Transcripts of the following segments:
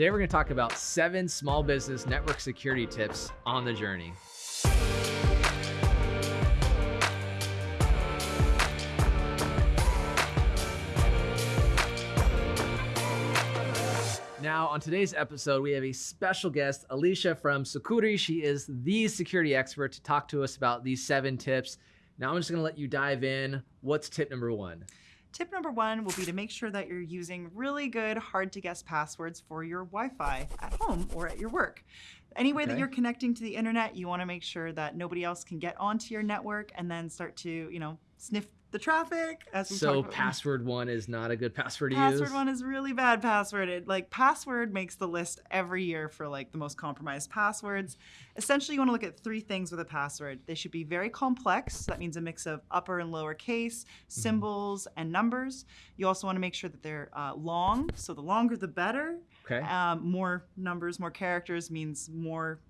Today we're going to talk about seven small business network security tips on the journey. Now, on today's episode, we have a special guest, Alicia from Sucuri. She is the security expert to talk to us about these seven tips. Now, I'm just going to let you dive in. What's tip number one? Tip number one will be to make sure that you're using really good, hard to guess passwords for your Wi Fi at home or at your work. Any way Okay. that you're connecting to the internet, you want to make sure that nobody else can get onto your network and then start to, you know, sniff the traffic. As So, password one is not a good password to Password use. Password one is really bad password. It, like password makes the list every year for like the most compromised passwords. Essentially, you want to look at three things with a password. They should be very complex. That means a mix of upper and lower case, Mm-hmm. symbols, and numbers. You also want to make sure that they're uh, long. So the longer the better. Okay. Um, more numbers, more characters means more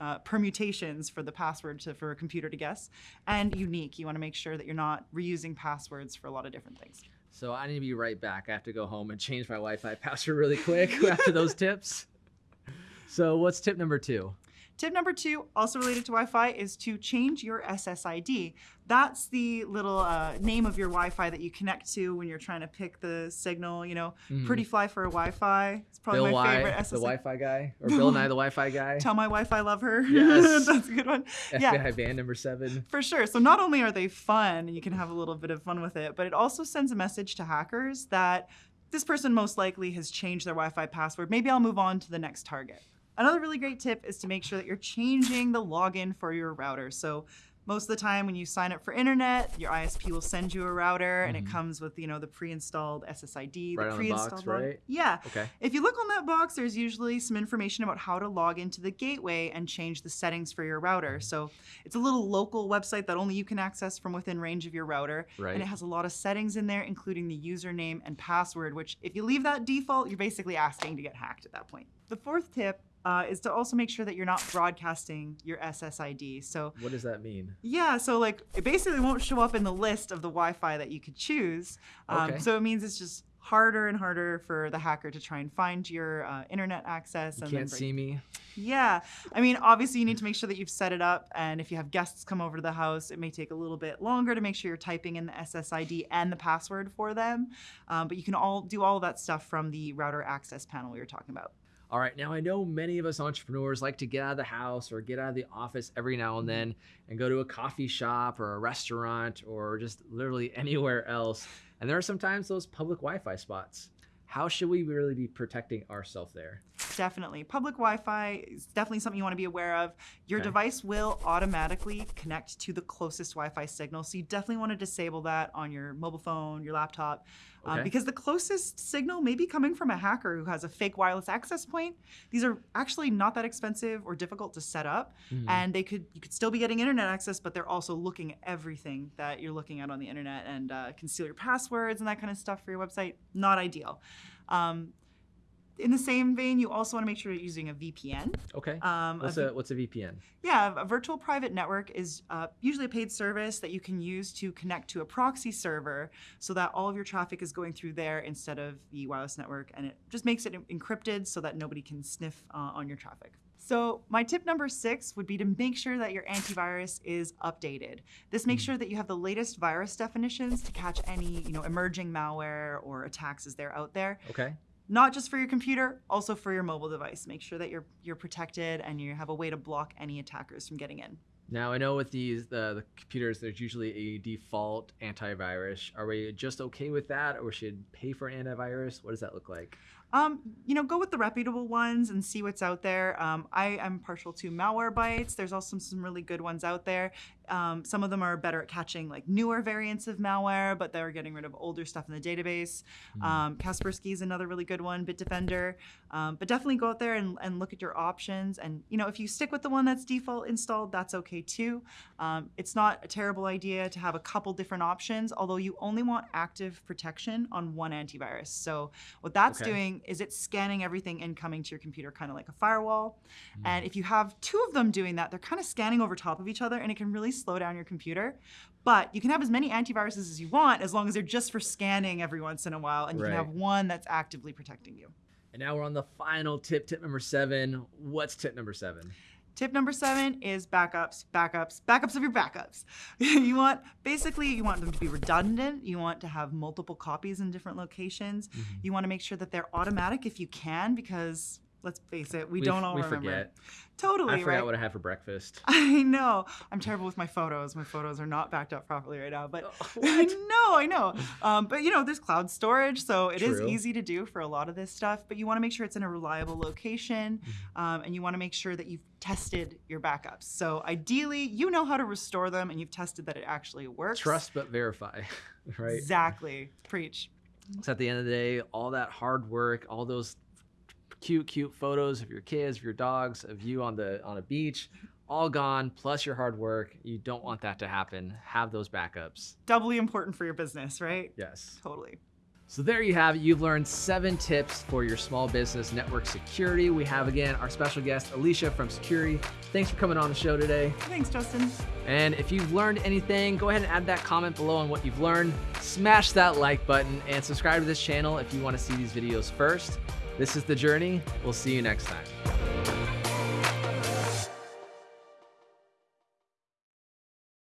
uh, permutations for the password to, for a computer to guess, and unique. You want to make sure that you're not reusing passwords for a lot of different things. So I need to be right back. I have to go home and change my Wi-Fi password really quick after those tips. So what's tip number two? Tip number two, also related to Wi-Fi, is to change your SSID. That's the little uh, name of your Wi-Fi that you connect to when you're trying to pick the signal. You know, pretty fly for a Wi-Fi. It's probably. Bill my Y, favorite the Wi-Fi guy, or Bill Nye, the Wi-Fi guy. Tell my Wi-Fi love her. Yes. That's a good one. FBI Yeah. band number seven. For sure. So not only are they fun, and you can have a little bit of fun with it, but it also sends a message to hackers that this person most likely has changed their Wi-Fi password. Maybe I'll move on to the next target. Another really great tip is to make sure that you're changing the login for your router. So most of the time when you sign up for internet, your ISP will send you a router and it comes with, you know, the pre-installed SSID, Mm-hmm. Right the on the pre-installed box, right? Yeah. Okay. If you look on that box, there's usually some information about how to log into the gateway and change the settings for your router. So it's a little local website that only you can access from within range of your router. Right. And it has a lot of settings in there, including the username and password, which if you leave that default, you're basically asking to get hacked at that point. The fourth tip uh, is to also make sure that you're not broadcasting your SSID. So What does that mean? yeah, so like it basically won't show up in the list of the Wi-Fi that you could choose. Um, Okay. So it means it's just harder and harder for the hacker to try and find your uh, internet access. You and can't see me. Yeah, I mean, obviously you need to make sure that you've set it up, and if you have guests come over to the house, it may take a little bit longer to make sure you're typing in the SSID and the password for them. Um, but you can all do all of that stuff from the router access panel we were talking about. All right, now I know many of us entrepreneurs like to get out of the house or get out of the office every now and mm-hmm. then and go to a coffee shop or a restaurant or just literally anywhere else. And there are sometimes those public Wi Fi spots. How should we really be protecting ourselves there? Definitely. Public Wi Fi is definitely something you want to be aware of. Your Okay. device will automatically connect to the closest Wi Fi signal. So you definitely want to disable that on your mobile phone, your laptop, um, because the closest signal may be coming from a hacker who has a fake wireless access point. These are actually not that expensive or difficult to set up. Mhm. And they could you could still be getting internet access, but they're also looking at everything that you're looking at on the internet and uh, can steal your passwords and that kind of stuff for your website. Not ideal. Um, in the same vein, you also want to make sure you're using a VPN. Okay. Um, a What's what's a VPN? yeah, a virtual private network is uh, usually a paid service that you can use to connect to a proxy server so that all of your traffic is going through there instead of the wireless network. And it just makes it encrypted so that nobody can sniff uh, on your traffic. So, my tip number six would be to make sure that your antivirus is updated. This makes sure that you have the latest virus definitions to catch any, you know, emerging malware or attacks as they're out there Okay. Not just for your computer, also for your mobile device. Make sure that you're you're protected and you have a way to block any attackers from getting in. Now I know with these the, the computers, there's usually a default antivirus. Are we just okay with that, or should pay for an antivirus? What does that look like? Um, you know, go with the reputable ones and see what's out there. Um, I am partial to Malwarebytes. There's also some really good ones out there. Um, some of them are better at catching like newer variants of malware, but they're getting rid of older stuff in the database. Um, Kaspersky is another really good one, Bitdefender. Um, but definitely go out there and, and look at your options. And you know, if you stick with the one that's default installed, that's okay too. Um, it's not a terrible idea to have a couple different options, although you only want active protection on one antivirus. So what that's Okay. doing is it's scanning everything incoming to your computer, kind of like a firewall. And if you have two of them doing that, they're kind of scanning over top of each other, and it can really slow down your computer. But you can have as many antiviruses as you want, as long as they're just for scanning every once in a while, and you Right. can have one that's actively protecting you. And now we're on the final tip, tip number seven. What's tip number seven? Tip number seven is backups, backups, backups of your backups. you want, basically, you want them to be redundant. You want to have multiple copies in different locations. Mm-hmm. You want to make sure that they're automatic if you can, because let's face it, we, We- don't all we remember. forget. Totally, I forgot right? what I had for breakfast. I know. I'm terrible with my photos. My photos are not backed up properly right now, but Oh, I know, I know. Um, but you know, there's cloud storage, so it is True. easy to do for a lot of this stuff. But you want to make sure it's in a reliable location, Mm-hmm. um, and you want to make sure that you've tested your backups. So ideally, you know how to restore them, and you've tested that it actually works. Trust but verify, right? Exactly. Preach. So at the end of the day, all that hard work, all those cute, cute photos of your kids, of your dogs, of you on the on a beach, all gone, plus your hard work. You don't want that to happen. Have those backups. Doubly important for your business, right? Yes. Totally. So there you have it. You've learned seven tips for your small business network security. We have again our special guest, Alicia from Sucuri. Thanks for coming on the show today. Thanks, Justin. And if you've learned anything, go ahead and add that comment below on what you've learned. Smash that like button and subscribe to this channel if you want to see these videos first. This is The Journey. We'll see you next time.